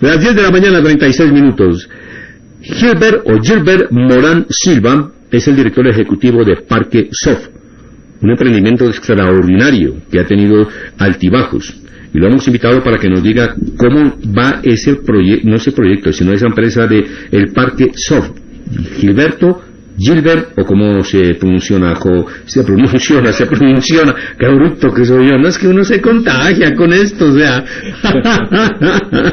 Las 10 de la mañana, 36 minutos. Gilbert o Gilbert Morán Silva es el director ejecutivo de Parque Soft, un emprendimiento extraordinario que ha tenido altibajos. Y lo hemos invitado para que nos diga cómo va ese proyecto, no ese proyecto, sino esa empresa de el Parque Soft. Gilberto Gilbert, o cómo se pronuncia, se pronuncia, se pronuncia, qué bruto que soy yo, no es que uno se contagia con esto, o sea.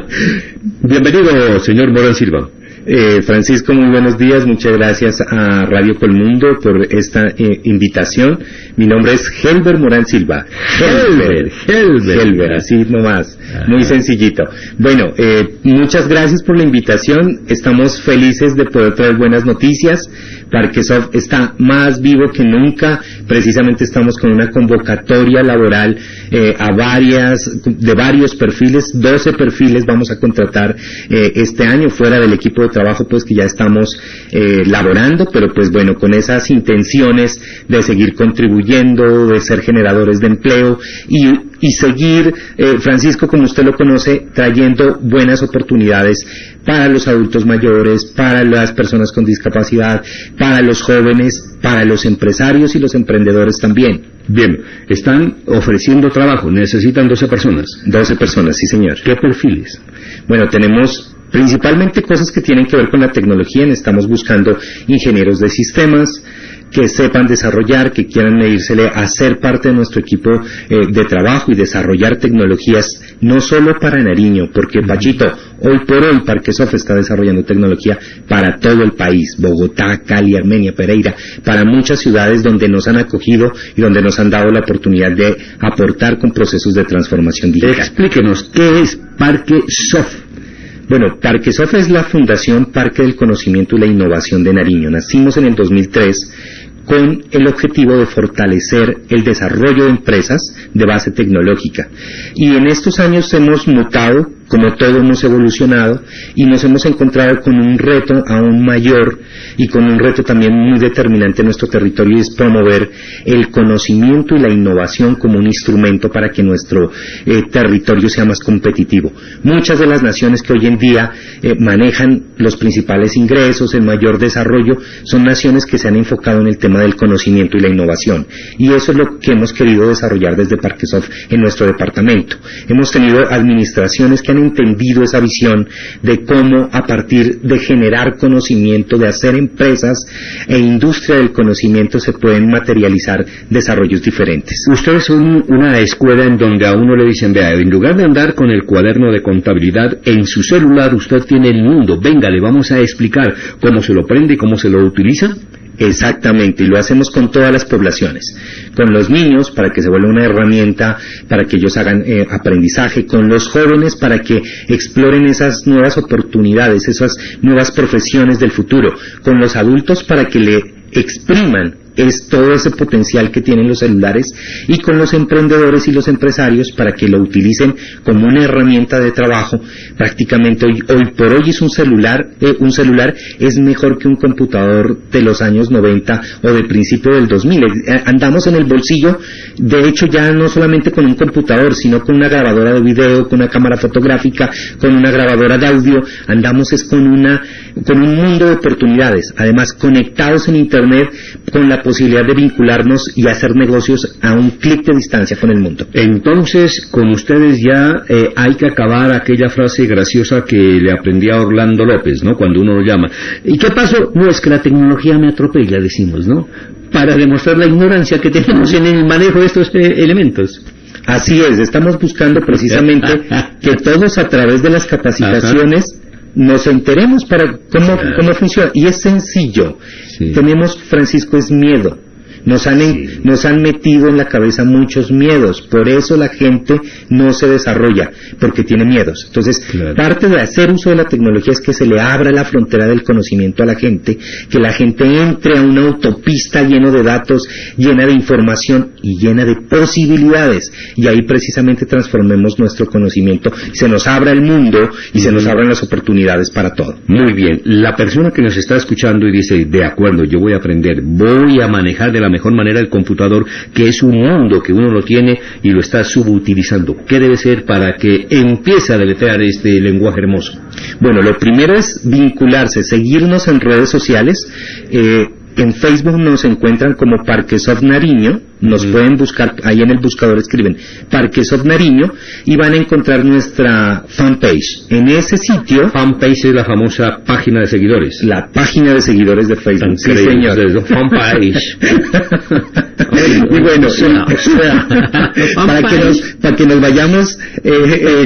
Bienvenido, señor Morán Silva. Eh, Francisco, muy buenos días. Muchas gracias a Radio Colmundo por esta eh, invitación. Mi nombre es Helber Morán Silva. Helber, Helber. Helber, así nomás. Muy sencillito. Bueno, eh, muchas gracias por la invitación. Estamos felices de poder traer buenas noticias. Parquesoft está más vivo que nunca. Precisamente estamos con una convocatoria laboral eh, a varias, de varios perfiles, 12 perfiles vamos a contratar eh, este año fuera del equipo de trabajo pues que ya estamos eh, laborando, pero pues bueno, con esas intenciones de seguir contribuyendo, de ser generadores de empleo y y seguir, eh, Francisco, como usted lo conoce, trayendo buenas oportunidades para los adultos mayores, para las personas con discapacidad, para los jóvenes, para los empresarios y los emprendedores también. Bien, están ofreciendo trabajo, necesitan 12 personas. 12 personas, sí señor. ¿Qué perfiles? Bueno, tenemos principalmente cosas que tienen que ver con la tecnología. Estamos buscando ingenieros de sistemas, que sepan desarrollar, que quieran medírsele a ser parte de nuestro equipo eh, de trabajo y desarrollar tecnologías no solo para Nariño, porque Pachito, hoy por hoy Parquesoft está desarrollando tecnología para todo el país, Bogotá, Cali, Armenia, Pereira, para muchas ciudades donde nos han acogido y donde nos han dado la oportunidad de aportar con procesos de transformación digital. Explíquenos, ¿qué es Parquesoft? Bueno, Parquesoft es la Fundación Parque del Conocimiento y la Innovación de Nariño. Nacimos en el 2003 con el objetivo de fortalecer el desarrollo de empresas de base tecnológica. Y en estos años hemos mutado, como todo hemos evolucionado, y nos hemos encontrado con un reto aún mayor y con un reto también muy determinante en nuestro territorio y es promover el conocimiento y la innovación como un instrumento para que nuestro eh, territorio sea más competitivo. Muchas de las naciones que hoy en día eh, manejan los principales ingresos, el mayor desarrollo, son naciones que se han enfocado en el tema del conocimiento y la innovación. Y eso es lo que hemos querido desarrollar desde Parquesoft en nuestro departamento. Hemos tenido administraciones que han entendido esa visión de cómo a partir de generar conocimiento, de hacer empresas e industria del conocimiento se pueden materializar desarrollos diferentes. Ustedes son una escuela en donde a uno le dicen, vea, en lugar de andar con el cuaderno de contabilidad, en su celular usted tiene el mundo, venga, le vamos a explicar cómo se lo prende y cómo se lo utiliza. Exactamente, y lo hacemos con todas las poblaciones, con los niños para que se vuelva una herramienta para que ellos hagan eh, aprendizaje, con los jóvenes para que exploren esas nuevas oportunidades, esas nuevas profesiones del futuro, con los adultos para que le expriman es todo ese potencial que tienen los celulares y con los emprendedores y los empresarios para que lo utilicen como una herramienta de trabajo. Prácticamente hoy, hoy por hoy es un celular, eh, un celular es mejor que un computador de los años 90 o de principio del 2000. Eh, andamos en el bolsillo, de hecho ya no solamente con un computador, sino con una grabadora de video, con una cámara fotográfica, con una grabadora de audio, andamos es con una con un mundo de oportunidades, además conectados en internet con la posibilidad de vincularnos y hacer negocios a un clic de distancia con el mundo. Entonces, con ustedes ya eh, hay que acabar aquella frase graciosa que le aprendí a Orlando López, ¿no? Cuando uno lo llama. ¿Y qué pasó? No, es que la tecnología me atropella, decimos, ¿no? Para demostrar la ignorancia que tenemos en el manejo de estos eh, elementos. Así es, estamos buscando precisamente que todos a través de las capacitaciones nos enteremos para cómo, cómo funciona. Y es sencillo. Tenemos, Francisco, es miedo. Nos han, nos han metido en la cabeza muchos miedos, por eso la gente no se desarrolla, porque tiene miedos. Entonces, parte de hacer uso de la tecnología es que se le abra la frontera del conocimiento a la gente, que la gente entre a una autopista lleno de datos, llena de información y llena de posibilidades. Y ahí precisamente transformemos nuestro conocimiento, se nos abra el mundo y se nos abran las oportunidades para todo. Muy bien, la persona que nos está escuchando y dice, de acuerdo, yo voy a aprender, voy a manejar de la mejor mejor manera el computador, que es un mundo que uno lo tiene y lo está subutilizando? ¿Qué debe ser para que empiece a deletrear este lenguaje hermoso? Bueno, lo primero es vincularse, seguirnos en redes sociales. Eh, en Facebook nos encuentran como Parquesoft Nariño, nos pueden buscar, ahí en el buscador escriben Parquesoft Nariño y van a encontrar nuestra fanpage. En ese sitio... Fanpage es la famosa página de seguidores. La página de seguidores de Facebook. Sí, señor. Fanpage. y bueno, para, que nos, para que nos vayamos eh, eh,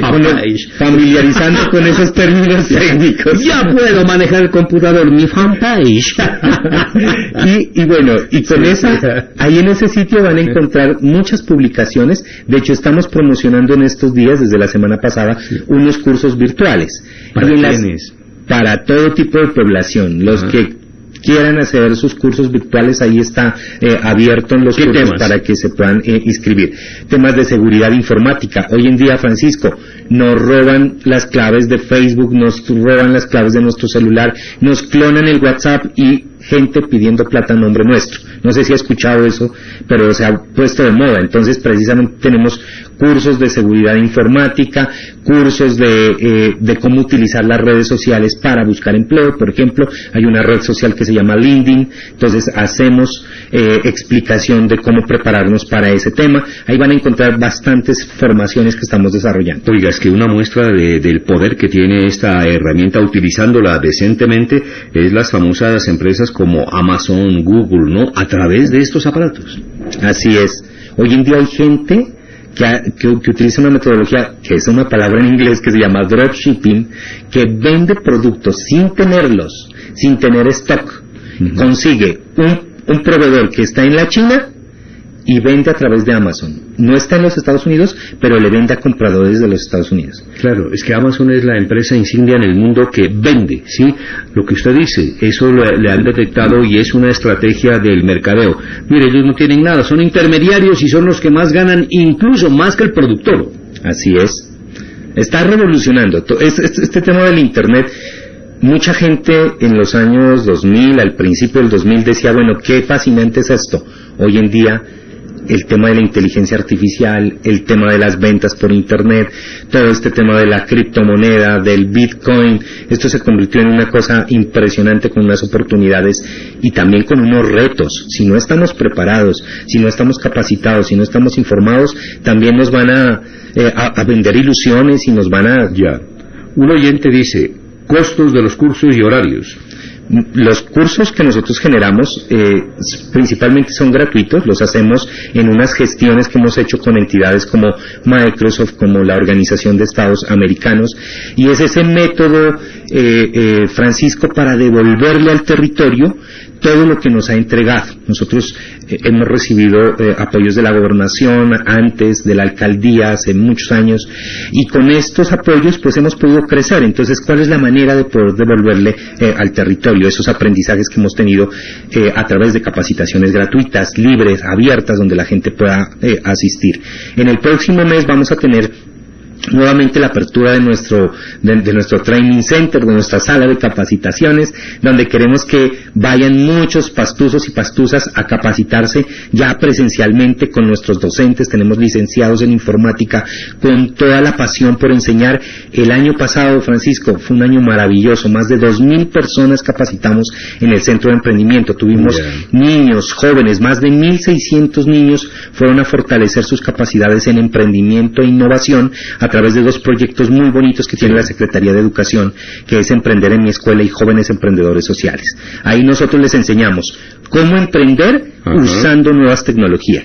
familiarizando con esos términos técnicos. Ya puedo manejar el computador, mi fanpage. y, y bueno, y con esa, ahí en ese sitio van a encontrar muchas publicaciones. De hecho, estamos promocionando en estos días, desde la semana pasada, unos cursos virtuales. ¿Para Para todo tipo de población. Los que quieran hacer sus cursos virtuales, ahí está eh, abierto en los cursos para que se puedan eh, inscribir. Temas de seguridad informática. Hoy en día, Francisco, nos roban las claves de Facebook, nos roban las claves de nuestro celular, nos clonan el WhatsApp y gente pidiendo plata a nombre nuestro. No sé si ha escuchado eso, pero se ha puesto de moda. Entonces, precisamente tenemos cursos de seguridad informática, cursos de, eh, de cómo utilizar las redes sociales para buscar empleo. Por ejemplo, hay una red social que se llama LinkedIn. Entonces, hacemos eh, explicación de cómo prepararnos para ese tema. Ahí van a encontrar bastantes formaciones que estamos desarrollando. Oiga, es que una muestra del poder que tiene esta herramienta utilizándola decentemente es las famosas empresas como Amazon, Google, ¿no? A través de estos aparatos. Así es. Hoy en día hay gente que, utiliza una metodología, que es una palabra en inglés que se llama dropshipping, que vende productos sin tenerlos, sin tener stock. Consigue un proveedor que está en la China y vende a través de Amazon. No está en los Estados Unidos, pero le vende a compradores de los Estados Unidos. Claro, es que Amazon es la empresa insignia en el mundo que vende, ¿sí? Lo que usted dice, eso le han detectado y es una estrategia del mercadeo. Mire, ellos no tienen nada, son intermediarios y son los que más ganan, incluso más que el productor. Así es. Está revolucionando. Este, este tema del Internet mucha gente en los años 2000, al principio del 2000, decía, bueno, qué fascinante es esto. Hoy en día el tema de la inteligencia artificial, el tema de las ventas por Internet, todo este tema de la criptomoneda, del Bitcoin, esto se convirtió en una cosa impresionante con unas oportunidades y también con unos retos. Si no estamos preparados, si no estamos capacitados, si no estamos informados, también nos van a, eh, a, vender ilusiones y nos van a... Ya. Un oyente dice, costos de los cursos y horarios. Los cursos que nosotros generamos eh, principalmente son gratuitos, los hacemos en unas gestiones que hemos hecho con entidades como Microsoft, como la Organización de Estados Americanos, y es ese método, eh, eh, Francisco, para devolverle al territorio todo lo que nos ha entregado. Nosotros eh, hemos recibido eh, apoyos de la gobernación antes, de la alcaldía hace muchos años, y con estos apoyos pues hemos podido crecer. Entonces, ¿cuál es la manera de poder devolverle eh, al territorio esos aprendizajes que hemos tenido a través de capacitaciones gratuitas, libres, abiertas, donde la gente pueda asistir? En el próximo mes vamos a tener nuevamente la apertura de nuestro, de, nuestro training center, de nuestra sala de capacitaciones, donde queremos que vayan muchos pastuzos y pastuzas a capacitarse ya presencialmente con nuestros docentes, tenemos licenciados en informática con toda la pasión por enseñar. El año pasado, Francisco, fue un año maravilloso, más de dos mil personas capacitamos en el centro de emprendimiento, tuvimos niños, jóvenes, más de mil seiscientos niños fueron a fortalecer sus capacidades en emprendimiento e innovación a través de dos proyectos muy bonitos que tiene la Secretaría de Educación, que es Emprender en mi escuela y Jóvenes Emprendedores Sociales. Ahí nosotros les enseñamos cómo emprender usando nuevas tecnologías.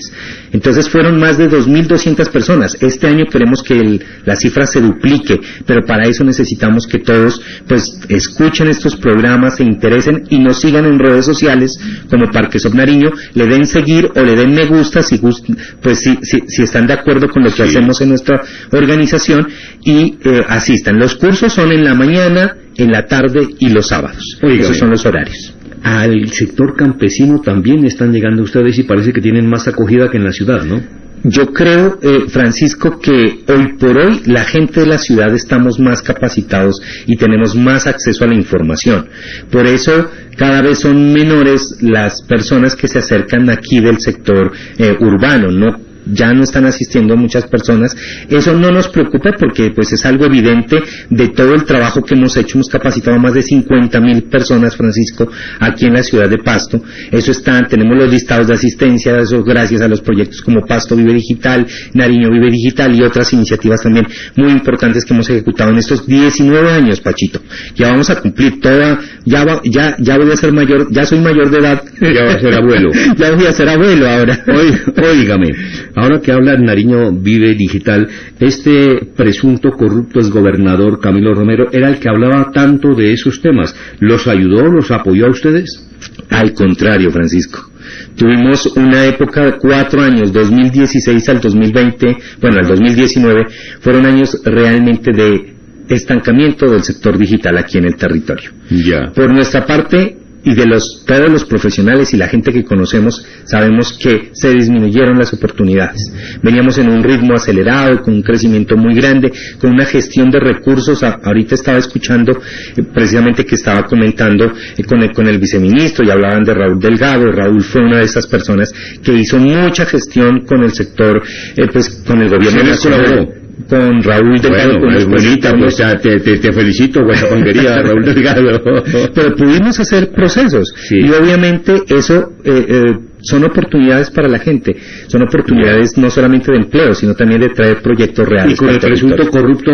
Entonces fueron más de 2.200 personas. Este año queremos que la cifra se duplique, pero para eso necesitamos que todos pues escuchen estos programas, se interesen y nos sigan en redes sociales como Parque Sobnariño, le den seguir o le den me gusta si pues si, si, están de acuerdo con lo que hacemos en nuestra organización y eh, asistan. Los cursos son en la mañana, en la tarde y los sábados. Esos son los horarios al sector campesino también están llegando ustedes y parece que tienen más acogida que en la ciudad, ¿no? Yo creo, eh, Francisco, que hoy por hoy la gente de la ciudad estamos más capacitados y tenemos más acceso a la información. Por eso cada vez son menores las personas que se acercan aquí del sector eh, urbano, no ya no están asistiendo muchas personas. Eso no nos preocupa porque pues es algo evidente de todo el trabajo que hemos hecho. Hemos capacitado a más de 50 mil personas, Francisco, aquí en la ciudad de Pasto. Eso está, tenemos los listados de asistencia, eso gracias a los proyectos como Pasto Vive Digital, Nariño Vive Digital y otras iniciativas también muy importantes que hemos ejecutado en estos 19 años, Pachito. Ya vamos a cumplir toda, ya, ya, ya voy a ser mayor, ya soy mayor de edad. Ya voy a ser abuelo. ya voy a ser abuelo ahora. Oígame. Ahora que habla Nariño Vive Digital, este presunto corrupto exgobernador Camilo Romero era el que hablaba tanto de esos temas. ¿Los ayudó, los apoyó a ustedes? Al contrario, Francisco. Tuvimos una época de cuatro años, 2016 al 2020, bueno, al 2019, fueron años realmente de estancamiento del sector digital aquí en el territorio. Ya. Por nuestra parte, y de los, todos los profesionales y la gente que conocemos sabemos que se disminuyeron las oportunidades. Veníamos en un ritmo acelerado, con un crecimiento muy grande, con una gestión de recursos. ahorita estaba escuchando eh, precisamente que estaba comentando eh, con, el, con el viceministro y hablaban de Raúl Delgado. Raúl fue una de esas personas que hizo mucha gestión con el sector, eh, pues con el gobierno nacional con Raúl Delgado. Bueno, es bonita, pues te, te, te felicito, guachapanguería, Raúl Delgado. Pero pudimos hacer procesos y obviamente eso eh, eh, son oportunidades para la gente, son oportunidades no solamente de empleo, sino también de traer proyectos reales. Y con el presunto corrupto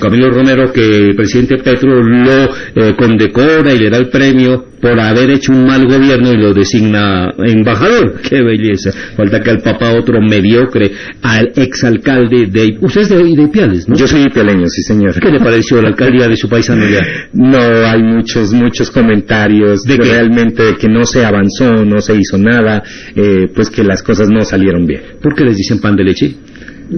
Camilo Romero, que el presidente Petro lo eh, condecora y le da el premio por haber hecho un mal gobierno y lo designa embajador. ¡Qué belleza! Falta que al papá otro mediocre, al exalcalde de... Usted es de, de Ipiales, ¿no? Yo soy ipialeño, sí señor. ¿Qué le pareció la alcaldía de su paisano ya? No, hay muchos, muchos comentarios de que realmente de que no se avanzó, no se hizo nada, eh, pues que las cosas no salieron bien. ¿Por qué les dicen pan de leche?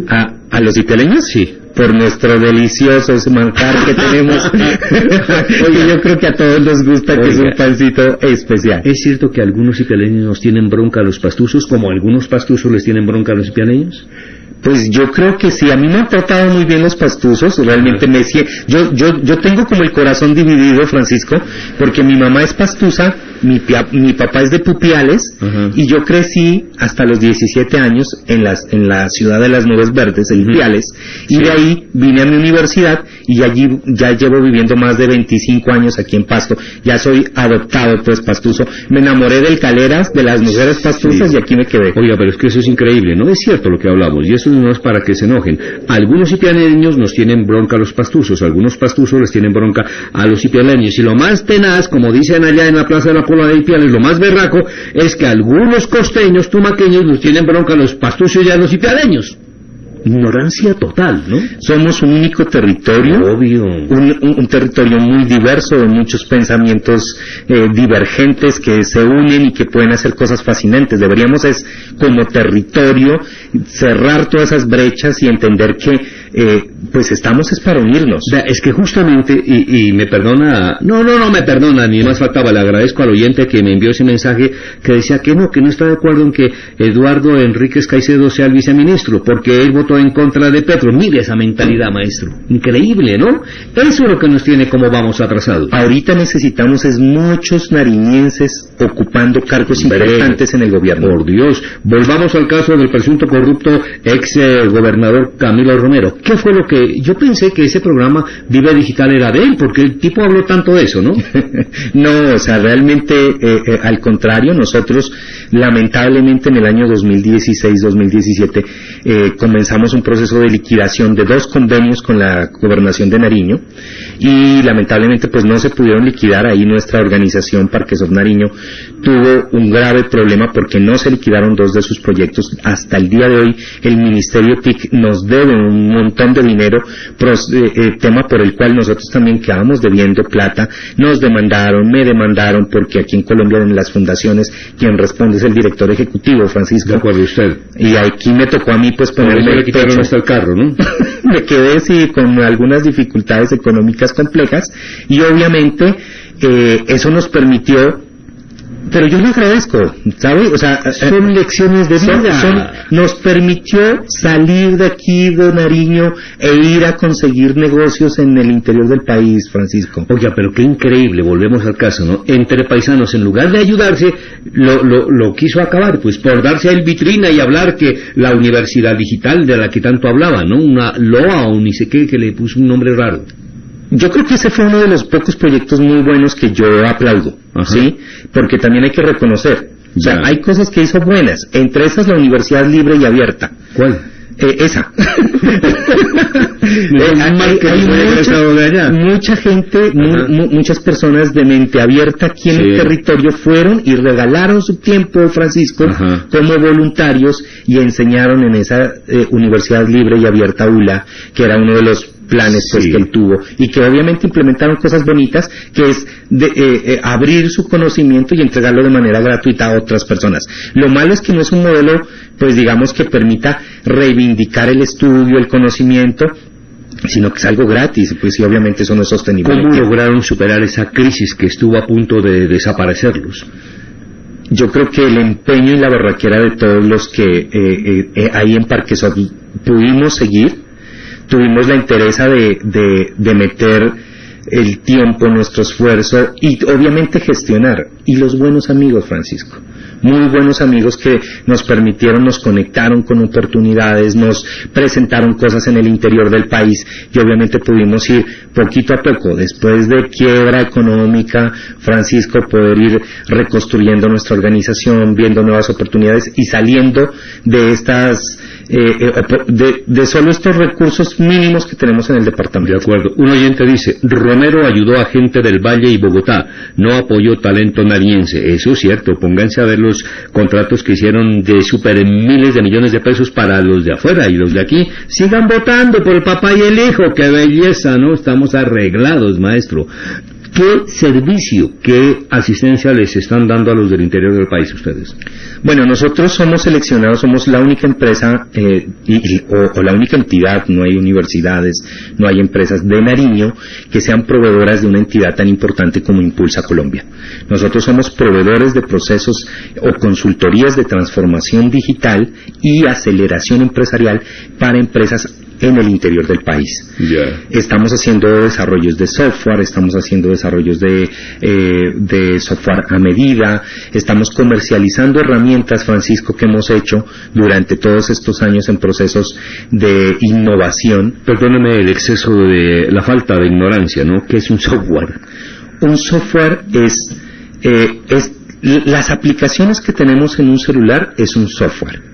¿A, a los ipialeños? Sí por nuestro delicioso manjar que tenemos. Oye, yo creo que a todos nos gusta que es un pancito especial. ¿Es cierto que algunos ipialeños tienen bronca a los pastuzos, como algunos pastuzos les tienen bronca a los ipialeños? Pues yo creo que sí, a mí me han tratado muy bien los pastuzos, realmente me yo, yo, yo tengo como el corazón dividido, Francisco, porque mi mamá es pastusa, mi, mi papá es de Pupiales, y yo crecí hasta los 17 años en, las, en la ciudad de las nubes verdes, en Pupiales, y de ahí vine a mi universidad, y allí ya llevo viviendo más de 25 años aquí en Pasto, ya soy adoptado pues pastuso, me enamoré del Caleras, de las mujeres pastuzas, y aquí me quedé. Oiga, pero es que eso es increíble, no es cierto lo que hablamos, y eso no es para que se enojen. Algunos ipialeños nos tienen bronca a los pastuzos, algunos pastuzos les tienen bronca a los ipialeños. Y lo más tenaz, como dicen allá en la Plaza de la Pola de Ipiales, lo más berraco, es que algunos costeños, tumaqueños, nos tienen bronca a los pastuzos y a los ipialeños ignorancia total, ¿no? Somos un único territorio, Obvio. Un, territorio muy diverso, de muchos pensamientos eh, divergentes que se unen y que pueden hacer cosas fascinantes. Deberíamos es, como territorio, cerrar todas esas brechas y entender que eh, pues estamos es para unirnos. Es que justamente, y, me perdona, no, no, no me perdona, ni más faltaba, le agradezco al oyente que me envió ese mensaje que decía que no, que no está de acuerdo en que Eduardo Enríquez Caicedo sea el viceministro, porque él votó en contra de Petro. Mire esa mentalidad, maestro. Increíble, ¿no? Eso es lo que nos tiene como vamos atrasados. Ahorita necesitamos es muchos nariñenses ocupando cargos importantes en el gobierno. Por Dios, volvamos al caso del presunto corrupto ex eh, gobernador Camilo Romero. ¿Qué fue lo que yo pensé que ese programa Vive Digital era de él? Porque el tipo habló tanto de eso, ¿no? no, o sea, realmente eh, eh, al contrario, nosotros lamentablemente en el año 2016-2017 eh, comenzamos un proceso de liquidación de dos convenios con la gobernación de Nariño y lamentablemente pues no se pudieron liquidar. Ahí nuestra organización Parques of Nariño tuvo un grave problema porque no se liquidaron dos de sus proyectos. Hasta el día de hoy el Ministerio TIC nos debe un montón de dinero eh, eh, tema por el cual nosotros también quedamos debiendo plata. Nos demandaron, me demandaron porque aquí en Colombia en las fundaciones quien responde es el director ejecutivo Francisco. De acuerdo usted y aquí me tocó a mí pues ponerme le quitaron hasta el carro ¿no? me quedé sí con algunas dificultades económicas complejas y obviamente eh, eso nos permitió pero yo lo agradezco, ¿sabe? O sea, eh, son lecciones de vida. nos permitió salir de aquí de Nariño e ir a conseguir negocios en el interior del país, Francisco. Oiga, pero qué increíble, volvemos al caso, ¿no? Entre paisanos, en lugar de ayudarse, lo, lo, quiso acabar, pues por darse a él vitrina y hablar que la universidad digital de la que tanto hablaba, ¿no? Una LOA o ni sé qué, que le puso un nombre raro. Yo creo que ese fue uno de los pocos proyectos muy buenos que yo aplaudo, ¿sí? Porque también hay que reconocer, o sea, hay cosas que hizo buenas, entre esas la Universidad Libre y Abierta. ¿Cuál? Eh, esa. hay, mucha, gente, muchas personas de mente abierta aquí en el territorio fueron y regalaron su tiempo, Francisco, como voluntarios y enseñaron en esa eh, Universidad Libre y Abierta ULA, que era uno de los planes pues, que él tuvo y que obviamente implementaron cosas bonitas que es de, eh, eh, abrir su conocimiento y entregarlo de manera gratuita a otras personas. Lo malo es que no es un modelo pues digamos que permita reivindicar el estudio, el conocimiento sino que es algo gratis, pues sí, obviamente eso no es sostenible. ¿Cómo lograron superar esa crisis que estuvo a punto de desaparecerlos? Yo creo que el empeño y la barraquera de todos los que eh, eh, ahí en Parquesol pudimos seguir, tuvimos la interés de, de, de meter el tiempo, nuestro esfuerzo y obviamente gestionar. Y los buenos amigos, Francisco. Muy buenos amigos que nos permitieron, nos conectaron con oportunidades, nos presentaron cosas en el interior del país y obviamente pudimos ir poquito a poco, después de quiebra económica, Francisco, poder ir reconstruyendo nuestra organización, viendo nuevas oportunidades y saliendo de estas eh, eh, de, solo estos recursos mínimos que tenemos en el departamento. De acuerdo. Un oyente dice, Romero ayudó a gente del Valle y Bogotá, no apoyó talento nariense. Eso es cierto, pónganse a ver los contratos que hicieron de super miles de millones de pesos para los de afuera y los de aquí. Sigan votando por el papá y el hijo, qué belleza, ¿no? Estamos arreglados, maestro. ¿Qué servicio, qué asistencia les están dando a los del interior del país ustedes? Bueno, nosotros somos seleccionados, somos la única empresa eh, o, la única entidad, no hay universidades, no hay empresas de Nariño que sean proveedoras de una entidad tan importante como Impulsa Colombia. Nosotros somos proveedores de procesos o consultorías de transformación digital y aceleración empresarial para empresas en el interior del país. Estamos haciendo desarrollos de software, estamos haciendo desarrollos de, eh, de software a medida, estamos comercializando herramientas, Francisco, que hemos hecho durante todos estos años en procesos de innovación. Perdóname el exceso de la falta de ignorancia, ¿no? ¿Qué es un software? Un software es, eh, es las aplicaciones que tenemos en un celular es un software.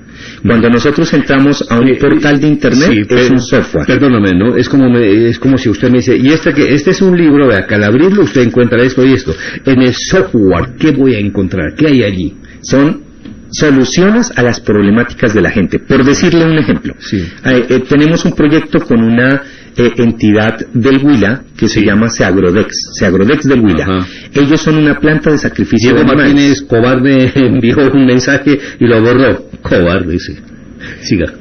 Cuando nosotros entramos a un portal de internet es un software. Perdóname, ¿no? Es como es como si usted me dice, y este que este es un libro, vea, que al abrirlo usted encuentra esto y esto. En el software, ¿qué voy a encontrar? ¿Qué hay allí? Son soluciones a las problemáticas de la gente. Por decirle un ejemplo, eh, eh, tenemos un proyecto con una eh, entidad del Huila que se llama Seagrodex, Seagrodex del Huila. Ellos son una planta de sacrificio Diego de Martínez Cobarde envió un mensaje y lo borró. Cobarde, sí. Siga.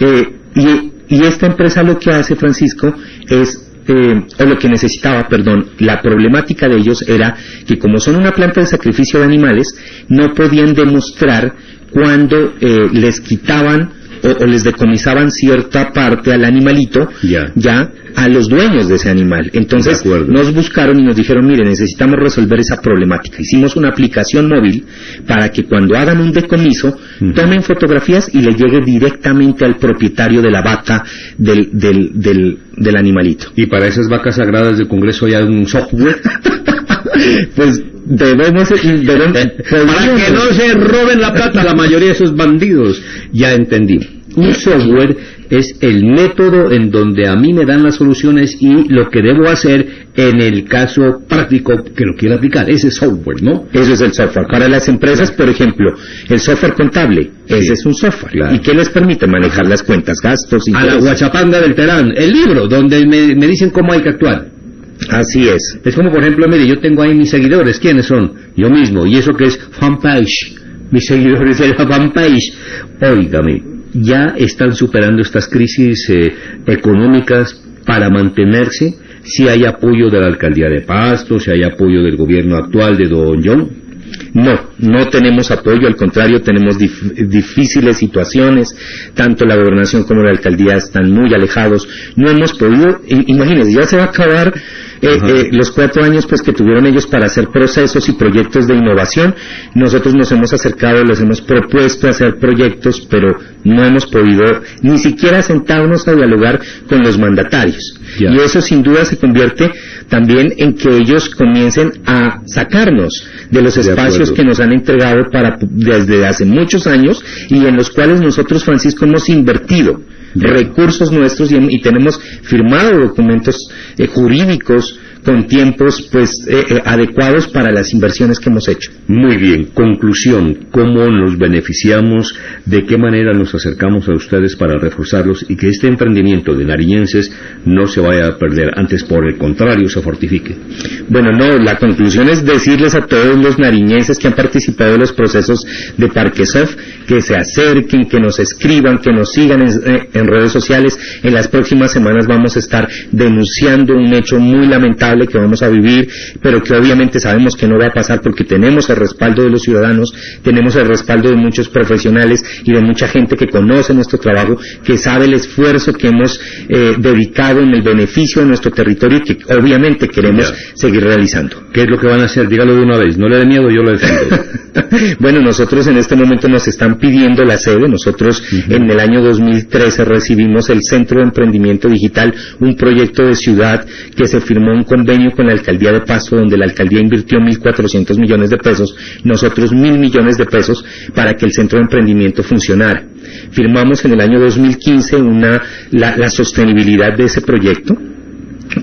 y, y esta empresa lo que hace, Francisco, es eh, o lo que necesitaba, perdón, la problemática de ellos era que como son una planta de sacrificio de animales, no podían demostrar cuando eh, les quitaban o, les decomisaban cierta parte al animalito ya a los dueños de ese animal. Entonces nos buscaron y nos dijeron, mire, necesitamos resolver esa problemática. Hicimos una aplicación móvil para que cuando hagan un decomiso tomen fotografías y le llegue directamente al propietario de la vaca del, del, del, del animalito. ¿Y para esas vacas sagradas del Congreso hay un software? pues debemos, debemos para que no se roben la plata la mayoría de esos bandidos. Ya entendí. Un software es el método en donde a mí me dan las soluciones y lo que debo hacer en el caso práctico que lo quiero aplicar. Ese software, ¿no? Eso es el software. Para las empresas, por ejemplo, el software contable, ese es un software. ¿Y qué les permite manejar las cuentas, gastos y A la guachapanga del Terán, el libro donde me, me dicen cómo hay que actuar. Así es. Es como, por ejemplo, mire, yo tengo ahí mis seguidores. ¿Quiénes son? Yo mismo. ¿Y eso que es fanpage? Mis seguidores de la fanpage. Óigame, ya están superando estas crisis eh, económicas para mantenerse. Si hay apoyo de la alcaldía de Pasto, si hay apoyo del gobierno actual de Don John. No, no tenemos apoyo, al contrario, tenemos difíciles situaciones, tanto la gobernación como la alcaldía están muy alejados, no hemos podido, imagínense, ya se va a acabar eh, eh, los cuatro años pues que tuvieron ellos para hacer procesos y proyectos de innovación, nosotros nos hemos acercado, les hemos propuesto hacer proyectos, pero no hemos podido ni siquiera sentarnos a dialogar con los mandatarios. Y eso sin duda se convierte también en que ellos comiencen a sacarnos de los espacios que nos han entregado para, desde hace muchos años y en los cuales nosotros, Francisco, hemos invertido recursos nuestros y, tenemos firmado documentos eh, jurídicos con tiempos pues eh, eh, adecuados para las inversiones que hemos hecho. Muy bien, conclusión, ¿cómo nos beneficiamos? ¿De qué manera nos acercamos a ustedes para reforzarlos y que este emprendimiento de nariñenses no se vaya a perder, antes por el contrario se fortifique? Bueno, no, la conclusión es decirles a todos los nariñenses que han participado en los procesos de Parquesoft que se acerquen, que nos escriban, que nos sigan en, eh, en redes sociales. En las próximas semanas vamos a estar denunciando un hecho muy lamentable que vamos a vivir, pero que obviamente sabemos que no va a pasar porque tenemos el respaldo de los ciudadanos, tenemos el respaldo de muchos profesionales y de mucha gente que conoce nuestro trabajo, que sabe el esfuerzo que hemos eh, dedicado en el beneficio de nuestro territorio y que obviamente queremos seguir realizando. ¿Qué es lo que van a hacer? Dígalo de una vez, no le dé miedo, yo lo defiendo. bueno, nosotros en este momento nos están pidiendo la sede, nosotros en el año 2013 recibimos el Centro de Emprendimiento Digital, un proyecto de ciudad que se firmó un convenio con la alcaldía de Pasto donde la alcaldía invirtió 1.400 millones de pesos, nosotros mil millones de pesos para que el centro de emprendimiento funcionara. Firmamos en el año 2015 una, la, sostenibilidad de ese proyecto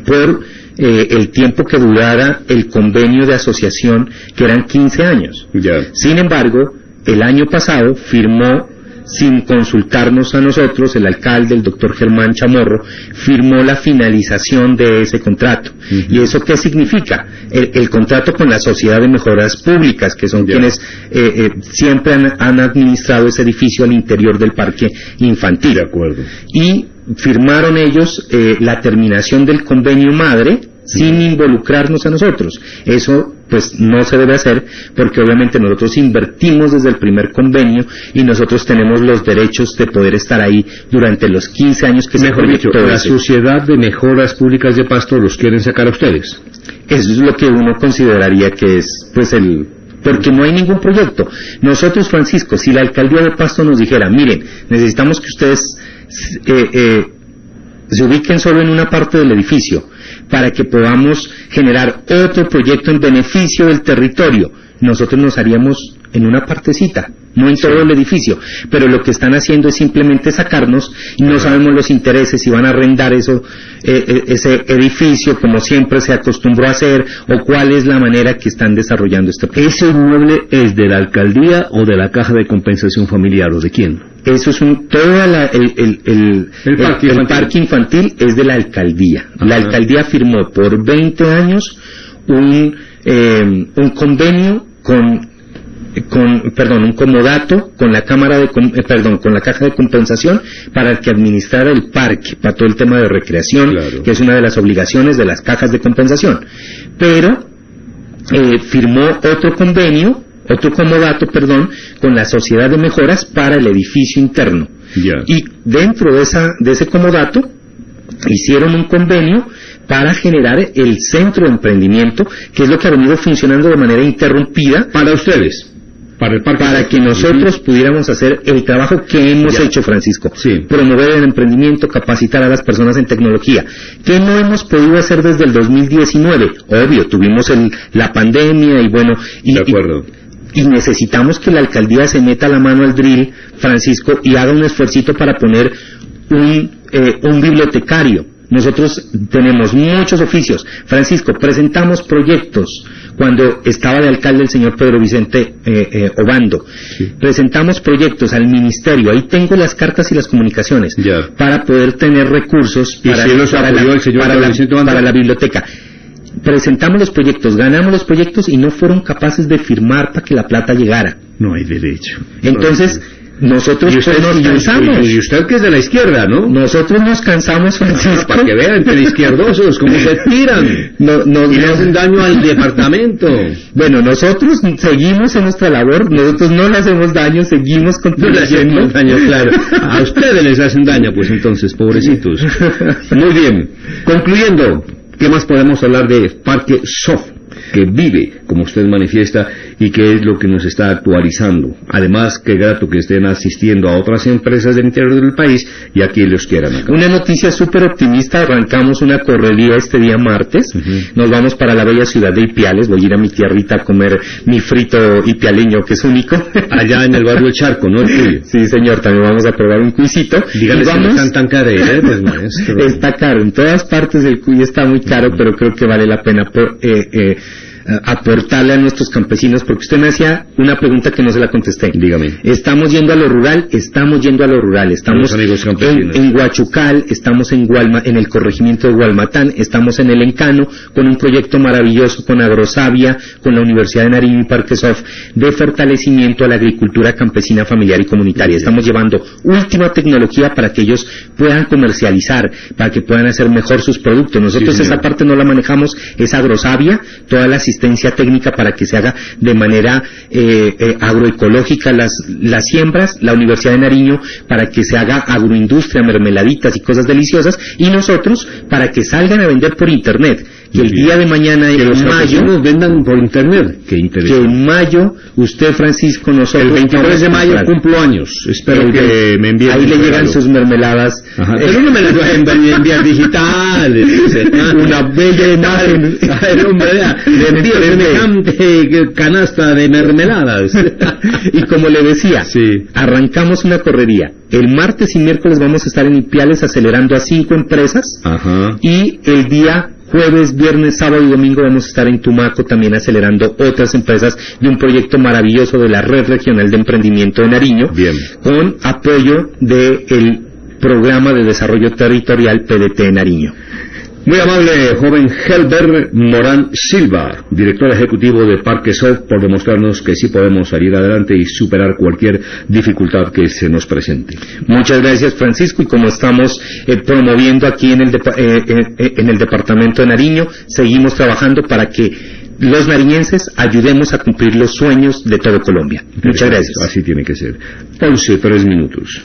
por eh, el tiempo que durara el convenio de asociación, que eran 15 años. Sin embargo, el año pasado firmó sin consultarnos a nosotros, el alcalde, el doctor Germán Chamorro, firmó la finalización de ese contrato. ¿Y eso qué significa? El, contrato con la Sociedad de Mejoras Públicas, que son quienes eh, eh, siempre han, administrado ese edificio al interior del parque infantil. De acuerdo. Y firmaron ellos eh, la terminación del convenio madre sin involucrarnos a nosotros. Eso pues no se debe hacer porque obviamente nosotros invertimos desde el primer convenio y nosotros tenemos los derechos de poder estar ahí durante los 15 años que Mejor se dicho, la Sociedad de Mejoras Públicas de Pasto los quieren sacar a ustedes. Eso es lo que uno consideraría que es pues el porque no hay ningún proyecto. Nosotros, Francisco, si la alcaldía de Pasto nos dijera, miren, necesitamos que ustedes eh, eh, se ubiquen solo en una parte del edificio, para que podamos generar otro proyecto en beneficio del territorio. Nosotros nos haríamos en una partecita, no en todo el edificio, pero lo que están haciendo es simplemente sacarnos y no sabemos los intereses si van a arrendar eso, eh, eh, ese edificio como siempre se acostumbró a hacer o cuál es la manera que están desarrollando este proyecto. ¿Ese inmueble es de la alcaldía o de la caja de compensación familiar o de quién? Eso es un, todo el, parque infantil es de la alcaldía. La alcaldía firmó por 20 años un, eh, un convenio con con, perdón, un comodato con la cámara de, eh, perdón, con la caja de compensación para que administrara el parque, para todo el tema de recreación, que es una de las obligaciones de las cajas de compensación. Pero eh, firmó otro convenio otro comodato, perdón, con la Sociedad de Mejoras para el edificio interno. Y dentro de, esa, de ese comodato hicieron un convenio para generar el centro de emprendimiento, que es lo que ha venido funcionando de manera interrumpida. Para ustedes. Para, el parque para que nosotros pudiéramos hacer el trabajo que hemos hecho, Francisco. Promover el emprendimiento, capacitar a las personas en tecnología. que no hemos podido hacer desde el 2019? Obvio, tuvimos el, la pandemia y bueno. Y, de acuerdo y necesitamos que la alcaldía se meta la mano al drill, Francisco, y haga un esfuerzo para poner un, eh, un bibliotecario. Nosotros tenemos muchos oficios. Francisco, presentamos proyectos cuando estaba de alcalde el señor Pedro Vicente eh, eh, Obando. Presentamos proyectos al ministerio. Ahí tengo las cartas y las comunicaciones para poder tener recursos para, para la biblioteca presentamos los proyectos, ganamos los proyectos y no fueron capaces de firmar para que la plata llegara. No hay derecho. Entonces, Nosotros y usted, pues, nos y- cansamos. Y, usted que es de la izquierda, ¿no? Nosotros nos cansamos, Francisco. Para que vean, entre izquierdosos, cómo se tiran. No- nos- y nos- hacen daño al departamento. Bueno, nosotros seguimos en nuestra labor, nosotros no le hacemos daño, seguimos No le contribuyendo. daño, claro. A ustedes les hacen daño, pues entonces, pobrecitos. Muy bien. Concluyendo, ¿qué más podemos hablar de Parque Soft? que vive, como usted manifiesta, y que es lo que nos está actualizando. Además, qué grato que estén asistiendo a otras empresas del interior del país y aquí los quieran acá. Una noticia súper optimista, arrancamos una correría este día martes, nos vamos para la bella ciudad de Ipiales, voy a ir a mi tierrita a comer mi frito ipialeño que es único. Allá en el barrio El Charco, ¿no? El. Sí, señor, también vamos a probar un cuisito. Dígale Y si no están tan careros, maestro. Está caro, en todas partes el cuy está muy caro, pero creo que vale la pena por- eh, eh, eh, aportarle a nuestros campesinos, porque usted me hacía una pregunta que no se la contesté. Dígame. Estamos yendo a lo rural, estamos yendo a lo rural, estamos amigos en, campesinos. en Huachucal, estamos en Gualma, en el corregimiento de Gualmatán, estamos en el Encano, con un proyecto maravilloso con Agrosavia, con la Universidad de Nariño y Parque Sof, de fortalecimiento a la agricultura campesina, familiar y comunitaria. Estamos llevando última tecnología para que ellos puedan comercializar, para que puedan hacer mejor sus productos. Nosotros Sí, esa parte no la manejamos, es Agrosavia, toda la asistencia técnica para que se haga de manera eh, eh, agroecológica las, las siembras, la Universidad de Nariño para que se haga agroindustria, mermeladitas y cosas deliciosas, y nosotros para que salgan a vender por internet. Y el día de mañana, Que en los mayo, campesinos vendan por internet. Qué que interesante. en mayo, usted Francisco, nosotros... El 23 de mayo comprar. cumplo años. Espero que me envíen Ahí le llegan sus mermeladas. Ajá. Eh, Pero no me las voy a enviar, digitales. Una bella imagen. Le envío semejante canasta de mermeladas. y como le decía, Sí. arrancamos una correría. El martes y miércoles vamos a estar en Ipiales acelerando a cinco empresas Ajá. y el día jueves, viernes, sábado y domingo vamos a estar en Tumaco también acelerando otras empresas de un proyecto maravilloso de la Red Regional de Emprendimiento de Nariño Bien. con apoyo del programa de desarrollo territorial PDT de Nariño. Muy amable joven Helber Morán Silva, director ejecutivo de Parque Soft, por demostrarnos que sí podemos salir adelante y superar cualquier dificultad que se nos presente. Muchas gracias Francisco y como estamos eh, promoviendo aquí en el, eh, eh, eh, en el departamento de Nariño, seguimos trabajando para que los nariñenses ayudemos a cumplir los sueños de todo Colombia. Muchas gracias. Así tiene que ser. 11, tres minutos.